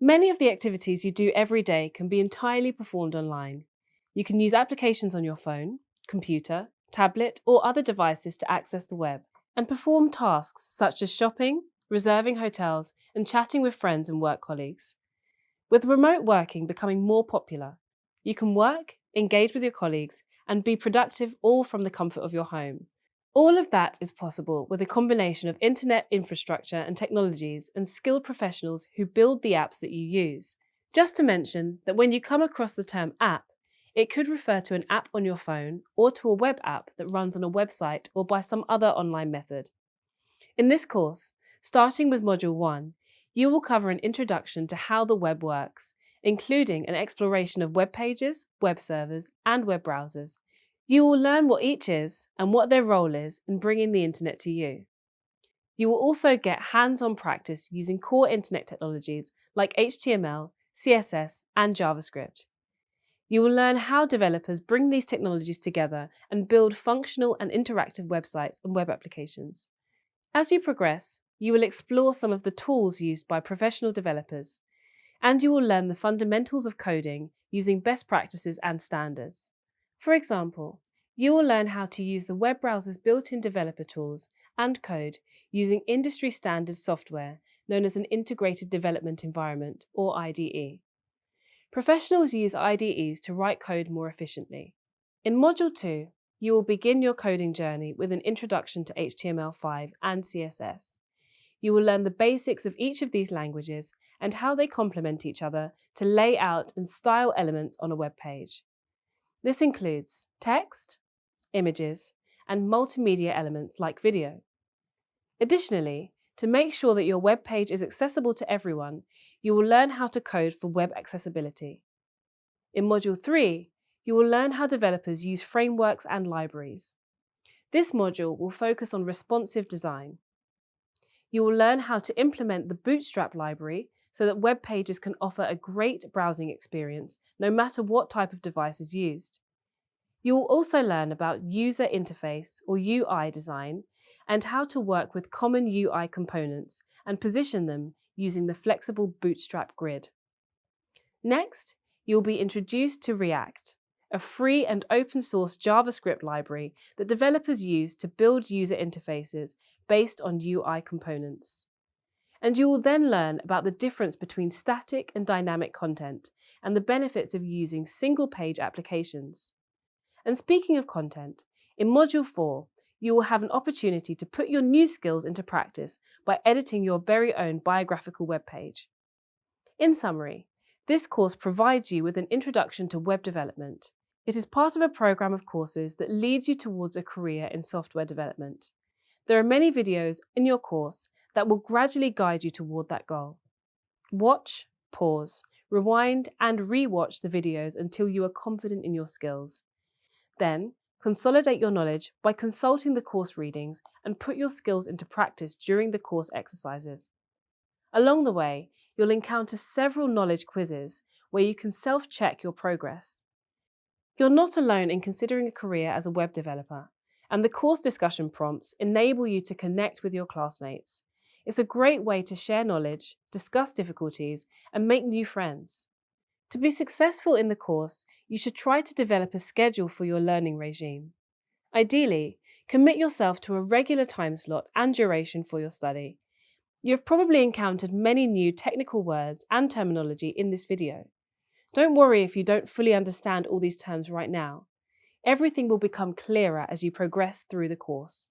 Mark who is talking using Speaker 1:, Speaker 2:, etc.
Speaker 1: Many of the activities you do every day can be entirely performed online. You can use applications on your phone, computer, tablet, or other devices to access the web and perform tasks such as shopping, reserving hotels, and chatting with friends and work colleagues. With remote working becoming more popular, you can work, engage with your colleagues, and be productive all from the comfort of your home. All of that is possible with a combination of internet infrastructure and technologies and skilled professionals who build the apps that you use. Just to mention that when you come across the term app, it could refer to an app on your phone or to a web app that runs on a website or by some other online method. In this course, starting with Module 1, you will cover an introduction to how the web works, including an exploration of web pages, web servers, and web browsers, you will learn what each is and what their role is in bringing the internet to you. You will also get hands-on practice using core internet technologies like HTML, CSS, and JavaScript. You will learn how developers bring these technologies together and build functional and interactive websites and web applications. As you progress, you will explore some of the tools used by professional developers, and you will learn the fundamentals of coding using best practices and standards. For example, you will learn how to use the web browser's built-in developer tools and code using industry standard software known as an Integrated Development Environment, or IDE. Professionals use IDEs to write code more efficiently. In Module 2, you will begin your coding journey with an introduction to HTML5 and CSS. You will learn the basics of each of these languages and how they complement each other to lay out and style elements on a web page. This includes text, images, and multimedia elements like video. Additionally, to make sure that your web page is accessible to everyone, you will learn how to code for web accessibility. In Module 3, you will learn how developers use frameworks and libraries. This module will focus on responsive design. You will learn how to implement the Bootstrap library so that web pages can offer a great browsing experience no matter what type of device is used. You will also learn about user interface or UI design and how to work with common UI components and position them using the flexible Bootstrap grid. Next, you'll be introduced to React, a free and open source JavaScript library that developers use to build user interfaces based on UI components and you will then learn about the difference between static and dynamic content and the benefits of using single-page applications. And speaking of content, in Module 4, you will have an opportunity to put your new skills into practice by editing your very own biographical web page. In summary, this course provides you with an introduction to web development. It is part of a programme of courses that leads you towards a career in software development. There are many videos in your course that will gradually guide you toward that goal. Watch, pause, rewind and re-watch the videos until you are confident in your skills. Then, consolidate your knowledge by consulting the course readings and put your skills into practice during the course exercises. Along the way, you'll encounter several knowledge quizzes where you can self-check your progress. You're not alone in considering a career as a web developer, and the course discussion prompts enable you to connect with your classmates, it's a great way to share knowledge, discuss difficulties, and make new friends. To be successful in the course, you should try to develop a schedule for your learning regime. Ideally, commit yourself to a regular time slot and duration for your study. You have probably encountered many new technical words and terminology in this video. Don't worry if you don't fully understand all these terms right now. Everything will become clearer as you progress through the course.